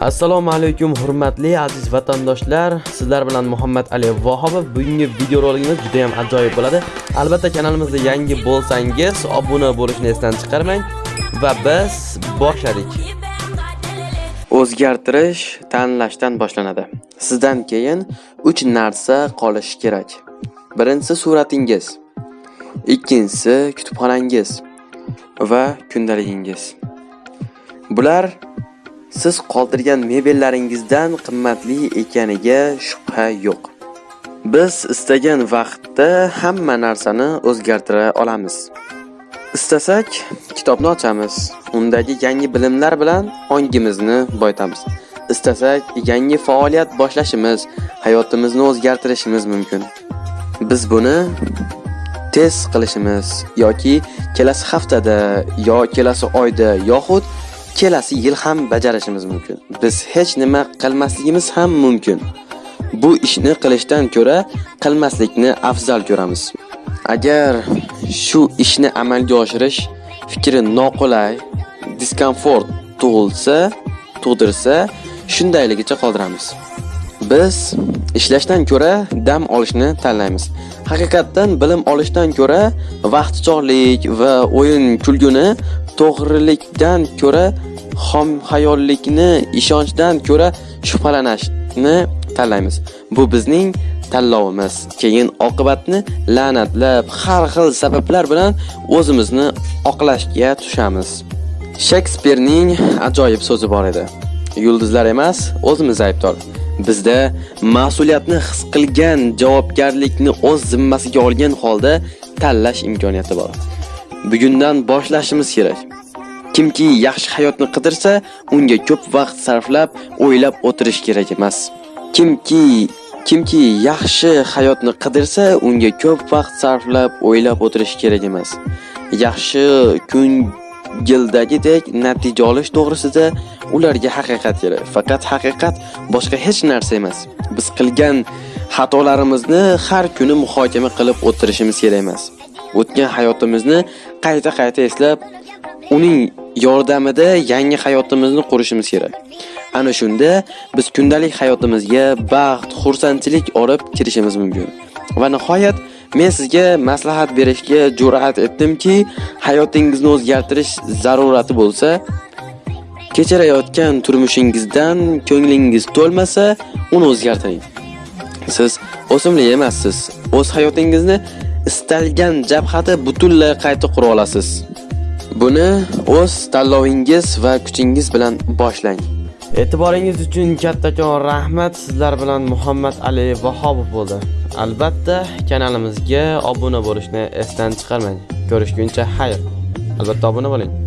Assalomu alaykum hurmatli aziz vatandoshlar. Sizlar bilan Muhammad Ali Vahobov. Bugungi videorolikimiz juda ham ajoyib bo'ladi. Albatta kanalimizga yangi bo'lsangiz, obuna bo'lishni esdan chiqarmang va biz boshladik. O'zgartirish tanlashdan boshlanadi. Sizdan keyin 3 narsa qolishi kerak. Birinchisi suratingiz, ikkinchisi kutubxonangiz va kundaligingiz. Bular siz qoldirgan mebellaringizdan qimmatli ekaniga shubha yo'q. Biz istagan vaqtda hamma narsani o'zgartira olamiz. Istasak, kitobni ochamiz. Undagi yangi bilimlar bilan ongimizni boyitamiz. Istasak, yangi faoliyat boshlashimiz, hayotimizni o'zgartirishimiz mumkin. Biz buni tez qilishimiz yoki kelasi haftada yo kelasi oyda yoxud kelasi yil ham bajarishimiz mumkin. Biz hech nima qilmasligimiz ham mumkin. Bu ishni qilishdan ko'ra qilmaslikni afzal ko'ramiz. Agar shu ishni amalga oshirish fikri noqulay, diskomfort tug'ilsa, tug'dirsa, shundayligicha qoldiramiz. Biz ishlashdan ko'ra dam olishni tanlaymiz. Haqiqatdan bilim olishdan ko'ra vaqtichog'lik va o'yin kulguni to'g'rilikdan ko'ra xom xayollikni ishonchdan ko'ra shubhalanishni tanlaymiz. Bu bizning tanlovimiz. Keyin oqibatni la'natlab, har xil sabablar bilan o'zimizni oqlashga tushamiz. Shekspirning ajoyib so'zi bor edi. Yulduzlar emas, o'zimiz aybdor. Bizda mas'uliyatni his qilgan, javobgarlikni o'z zimmasiga olgan holda tanlash imkoniyati bor. Bugundan boshlashimiz kerak. Kimki yaxshi hayotni qidirsa, unga ko'p vaqt sarflab, o'ylab o'tirish kerak emas. Kimki kimki yaxshi hayotni qidirsa, unga ko'p vaqt sarflab, o'ylab o'tirish kerak emas. Yaxshi kun gildagidek natija olish to'g'risida ularga haqiqat kerak. Faqat haqiqat boshqa hech narsa emas. Biz qilgan xatolarimizni har kuni muhokama qilib o'tirishimiz kerak emas. O'tgan hayotimizni qayta-qayta eslab, uning yordamida yangi hayotimizni qurishimiz kerak. Ana shunda biz kundalik hayotimizga baxt, xursandchilik olib kirishimiz mumkin. Va nihoyat Men sizga maslahat berishga jur'at etdimki, hayotingizni o'zgartirish zarurati bo'lsa, kechirayotgan turmushingizdan ko'nglingiz to'lmasa, uni o'zgartiring. Siz o'simlik emassiz. O'z hayotingizni istalgan jabhada butunlay qayta qura olasiz. Buni o'z tanlovingiz va kuchingiz bilan boshlang. E'tiboringiz uchun kattakon rahmat. Sizlar bilan Muhammad Ali Vahobov bo'ldi. Albatta, kanalimizga obuna bo'lishni esdan chiqarmang. Ko'rishguncha xayr. Albatta obuna bo'ling.